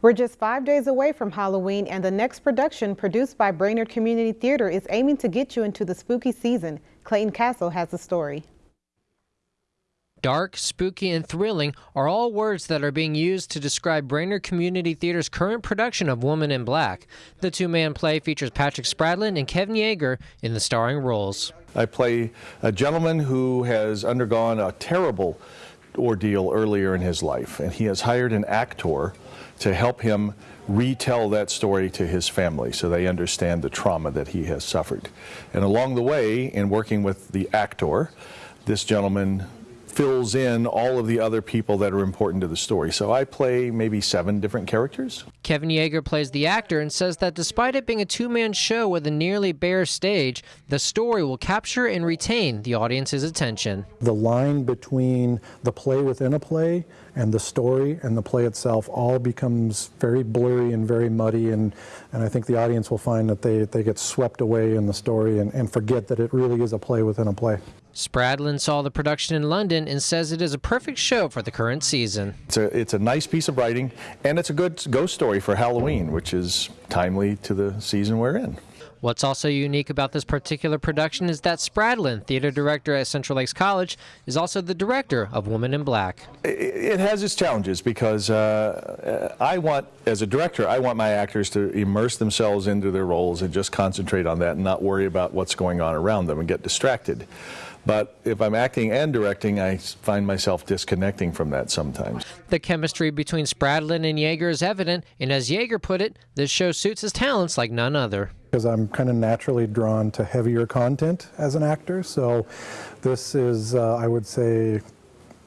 We're just five days away from Halloween, and the next production, produced by Brainerd Community Theater, is aiming to get you into the spooky season. Clayton Castle has the story. Dark, spooky, and thrilling are all words that are being used to describe Brainerd Community Theater's current production of Woman in Black. The two man play features Patrick Spradlin and Kevin Yeager in the starring roles. I play a gentleman who has undergone a terrible ordeal earlier in his life, and he has hired an actor to help him retell that story to his family so they understand the trauma that he has suffered. And along the way, in working with the actor, this gentleman fills in all of the other people that are important to the story. So I play maybe seven different characters. Kevin Yeager plays the actor and says that despite it being a two man show with a nearly bare stage, the story will capture and retain the audience's attention. The line between the play within a play and the story and the play itself all becomes very blurry and very muddy and, and I think the audience will find that they, they get swept away in the story and, and forget that it really is a play within a play. Spradlin saw the production in London and says it is a perfect show for the current season. It's a, it's a nice piece of writing, and it's a good ghost story for Halloween, which is timely to the season we're in. What's also unique about this particular production is that Spradlin, theater director at Central Lakes College, is also the director of Woman in Black. It has its challenges because uh, I want, as a director, I want my actors to immerse themselves into their roles and just concentrate on that and not worry about what's going on around them and get distracted. But if I'm acting and directing, I find myself disconnecting from that sometimes. The chemistry between Spradlin and Yeager is evident, and as Yeager put it, this show suits his talents like none other. Because I'm kind of naturally drawn to heavier content as an actor, so this is, uh, I would say,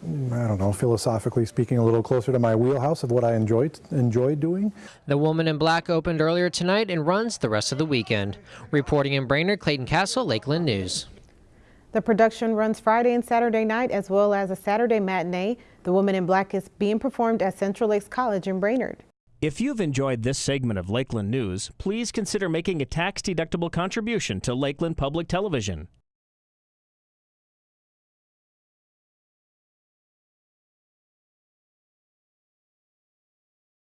I don't know, philosophically speaking, a little closer to my wheelhouse of what I enjoy enjoy doing. The Woman in Black opened earlier tonight and runs the rest of the weekend. Reporting in Brainerd, Clayton Castle, Lakeland News. The production runs Friday and Saturday night as well as a Saturday matinee. The Woman in Black is being performed at Central Lakes College in Brainerd. If you've enjoyed this segment of Lakeland News, please consider making a tax-deductible contribution to Lakeland Public Television.